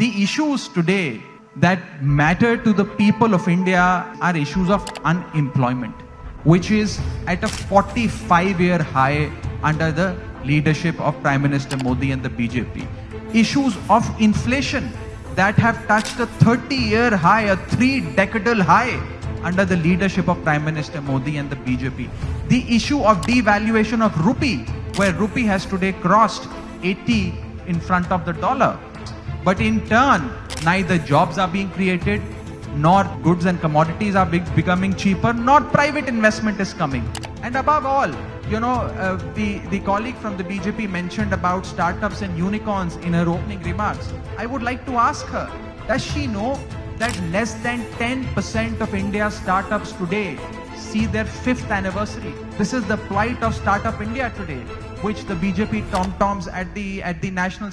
The issues today that matter to the people of India are issues of unemployment, which is at a 45 year high under the leadership of Prime Minister Modi and the BJP. Issues of inflation that have touched a 30 year high, a three decadal high under the leadership of Prime Minister Modi and the BJP. The issue of devaluation of rupee, where rupee has today crossed 80 in front of the dollar. But in turn, neither jobs are being created, nor goods and commodities are becoming cheaper, nor private investment is coming. And above all, you know, uh, the, the colleague from the BJP mentioned about startups and unicorns in her opening remarks. I would like to ask her, does she know that less than 10% of India's startups today see their fifth anniversary? This is the plight of Startup India today, which the BJP tom-toms at the, at the national